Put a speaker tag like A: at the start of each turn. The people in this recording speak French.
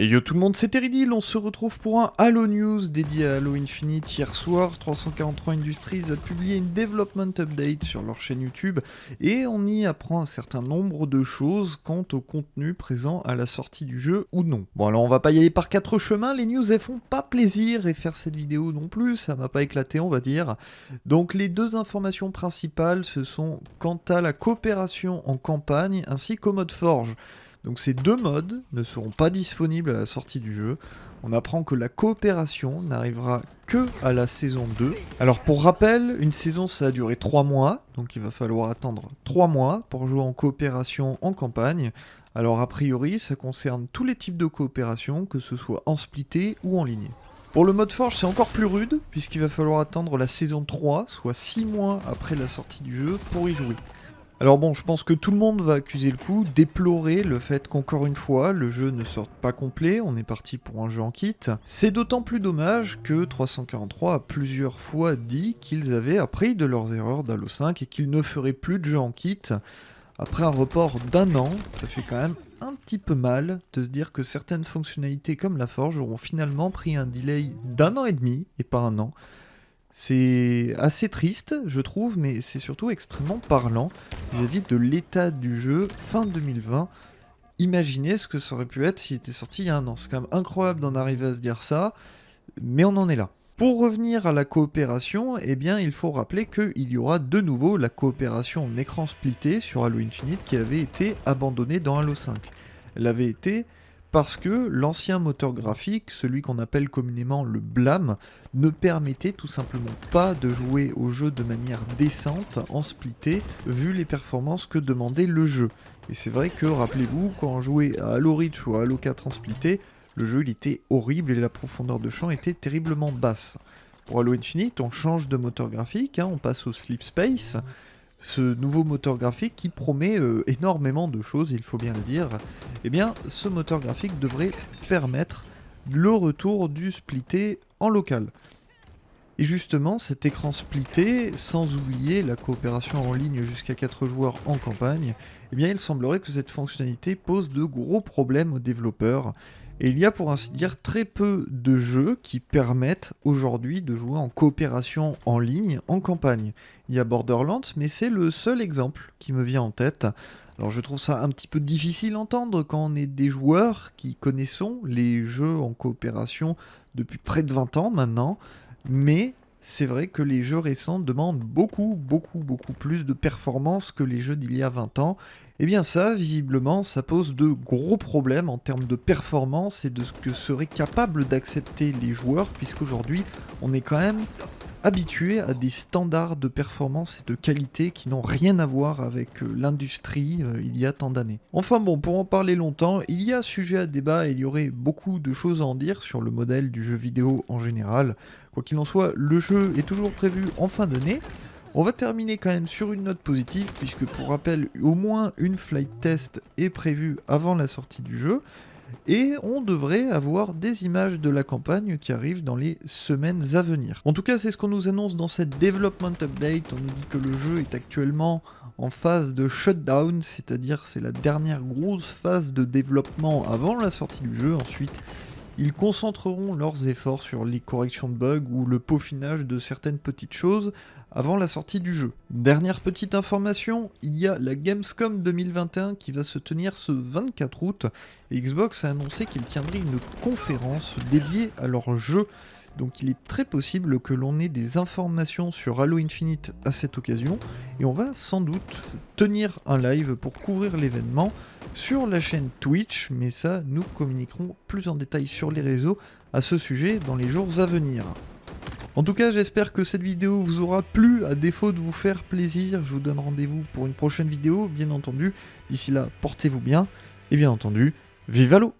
A: Et yo tout le monde, c'est Teridil, on se retrouve pour un Halo News dédié à Halo Infinite. Hier soir, 343 Industries a publié une development update sur leur chaîne YouTube et on y apprend un certain nombre de choses quant au contenu présent à la sortie du jeu ou non. Bon alors on va pas y aller par quatre chemins, les news elles font pas plaisir et faire cette vidéo non plus, ça m'a pas éclaté on va dire. Donc les deux informations principales ce sont quant à la coopération en campagne ainsi qu'au mode forge. Donc ces deux modes ne seront pas disponibles à la sortie du jeu. On apprend que la coopération n'arrivera que à la saison 2. Alors pour rappel, une saison ça a duré 3 mois, donc il va falloir attendre 3 mois pour jouer en coopération en campagne. Alors a priori ça concerne tous les types de coopération, que ce soit en splitté ou en ligne. Pour le mode forge c'est encore plus rude, puisqu'il va falloir attendre la saison 3, soit 6 mois après la sortie du jeu, pour y jouer. Alors bon, je pense que tout le monde va accuser le coup, déplorer le fait qu'encore une fois, le jeu ne sorte pas complet, on est parti pour un jeu en kit. C'est d'autant plus dommage que 343 a plusieurs fois dit qu'ils avaient appris de leurs erreurs d'Halo 5 et qu'ils ne feraient plus de jeu en kit. Après un report d'un an, ça fait quand même un petit peu mal de se dire que certaines fonctionnalités comme la forge auront finalement pris un delay d'un an et demi et pas un an. C'est assez triste, je trouve, mais c'est surtout extrêmement parlant vis-à-vis de l'état du jeu fin 2020. Imaginez ce que ça aurait pu être s'il était sorti il y a un an. C'est quand même incroyable d'en arriver à se dire ça, mais on en est là. Pour revenir à la coopération, eh bien, il faut rappeler qu'il y aura de nouveau la coopération en écran splitté sur Halo Infinite qui avait été abandonnée dans Halo 5. Elle avait été parce que l'ancien moteur graphique, celui qu'on appelle communément le blâme, ne permettait tout simplement pas de jouer au jeu de manière décente en splitté, vu les performances que demandait le jeu. Et c'est vrai que, rappelez-vous, quand on jouait à Halo Reach ou à Halo 4 en splitté, le jeu était horrible et la profondeur de champ était terriblement basse. Pour Halo Infinite, on change de moteur graphique, hein, on passe au Sleep Space, ce nouveau moteur graphique qui promet euh, énormément de choses, il faut bien le dire, eh bien ce moteur graphique devrait permettre le retour du splitté en local. Et justement, cet écran splitté, sans oublier la coopération en ligne jusqu'à 4 joueurs en campagne, eh bien il semblerait que cette fonctionnalité pose de gros problèmes aux développeurs. Et il y a pour ainsi dire très peu de jeux qui permettent aujourd'hui de jouer en coopération en ligne en campagne. Il y a Borderlands, mais c'est le seul exemple qui me vient en tête. Alors je trouve ça un petit peu difficile à entendre quand on est des joueurs qui connaissons les jeux en coopération depuis près de 20 ans maintenant, mais c'est vrai que les jeux récents demandent beaucoup, beaucoup, beaucoup plus de performance que les jeux d'il y a 20 ans, et eh bien ça, visiblement, ça pose de gros problèmes en termes de performance et de ce que seraient capables d'accepter les joueurs, puisqu'aujourd'hui, on est quand même habitué à des standards de performance et de qualité qui n'ont rien à voir avec euh, l'industrie euh, il y a tant d'années. Enfin bon, pour en parler longtemps, il y a sujet à débat et il y aurait beaucoup de choses à en dire sur le modèle du jeu vidéo en général. Quoi qu'il en soit, le jeu est toujours prévu en fin d'année, on va terminer quand même sur une note positive, puisque pour rappel, au moins une flight test est prévue avant la sortie du jeu, et on devrait avoir des images de la campagne qui arrivent dans les semaines à venir. En tout cas, c'est ce qu'on nous annonce dans cette development update. On nous dit que le jeu est actuellement en phase de shutdown, c'est-à-dire c'est la dernière grosse phase de développement avant la sortie du jeu. Ensuite, ils concentreront leurs efforts sur les corrections de bugs ou le peaufinage de certaines petites choses avant la sortie du jeu. Dernière petite information, il y a la Gamescom 2021 qui va se tenir ce 24 août Xbox a annoncé qu'il tiendrait une conférence dédiée à leur jeu donc il est très possible que l'on ait des informations sur Halo Infinite à cette occasion, et on va sans doute tenir un live pour couvrir l'événement sur la chaîne Twitch, mais ça nous communiquerons plus en détail sur les réseaux à ce sujet dans les jours à venir. En tout cas, j'espère que cette vidéo vous aura plu, à défaut de vous faire plaisir, je vous donne rendez-vous pour une prochaine vidéo, bien entendu. D'ici là, portez-vous bien, et bien entendu, vive Halo